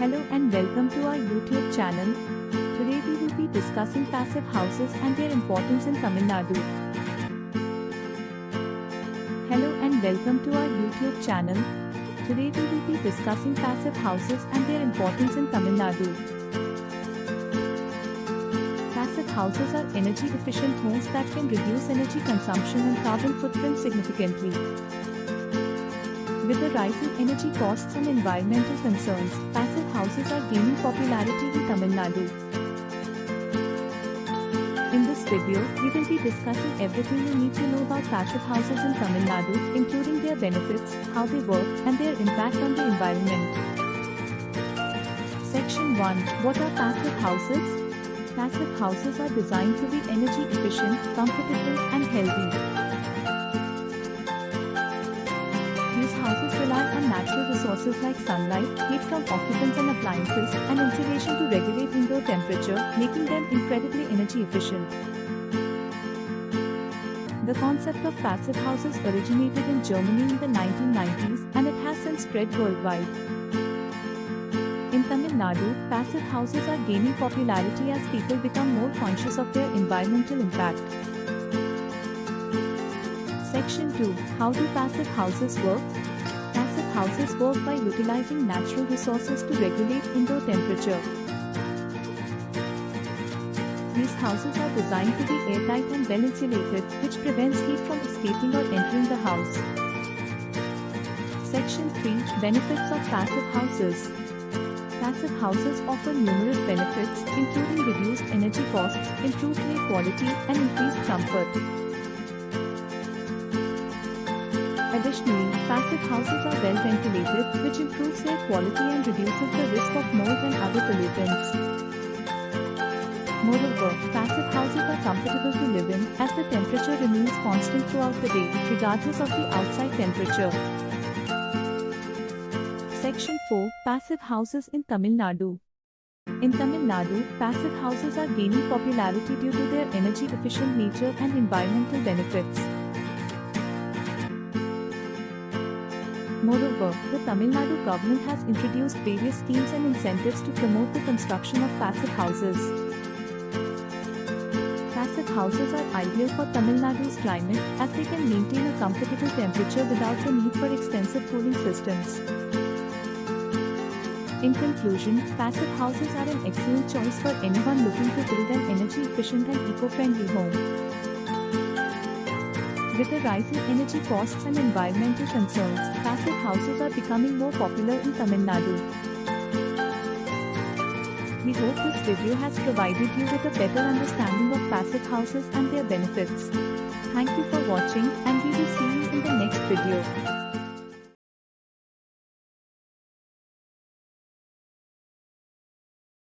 Hello and welcome to our YouTube channel. Today we will be discussing passive houses and their importance in Tamil Nadu. Hello and welcome to our YouTube channel. Today we will be discussing passive houses and their importance in Tamil Nadu. Passive houses are energy efficient homes that can reduce energy consumption and carbon footprint significantly. With the rising energy costs and environmental concerns, passive houses are gaining popularity in Tamil Nadu. In this video, we will be discussing everything you need to know about passive houses in Tamil Nadu, including their benefits, how they work, and their impact on the environment. Section 1 What are passive houses? Passive houses are designed to be energy efficient, comfortable, and healthy. Rely on natural resources like sunlight, heat from occupants and appliances, and insulation to regulate indoor temperature, making them incredibly energy efficient. The concept of passive houses originated in Germany in the 1990s and it has since spread worldwide. In Tamil Nadu, passive houses are gaining popularity as people become more conscious of their environmental impact. Section 2 How do passive houses work? Houses work by utilizing natural resources to regulate indoor temperature. These houses are designed to be airtight and well insulated, which prevents heat from escaping or entering the house. Section 3 Benefits of passive houses Passive houses offer numerous benefits, including reduced energy costs, improved air quality, and increased comfort. Additionally, passive houses are well ventilated, which improves air quality and reduces the risk of mold and other pollutants. Moreover, passive houses are comfortable to live in, as the temperature remains constant throughout the day, regardless of the outside temperature. Section 4 Passive Houses in Tamil Nadu In Tamil Nadu, passive houses are gaining popularity due to their energy efficient nature and environmental benefits. Moreover, the Tamil Nadu government has introduced various schemes and incentives to promote the construction of passive houses. Passive houses are ideal for Tamil Nadu's climate as they can maintain a comfortable temperature without the need for extensive cooling systems. In conclusion, passive houses are an excellent choice for anyone looking to build an energy efficient and eco-friendly home. With the rising energy costs and environmental concerns, passive houses are becoming more popular in Tamil Nadu. We hope this video has provided you with a better understanding of passive houses and their benefits. Thank you for watching and we will see you in the next video.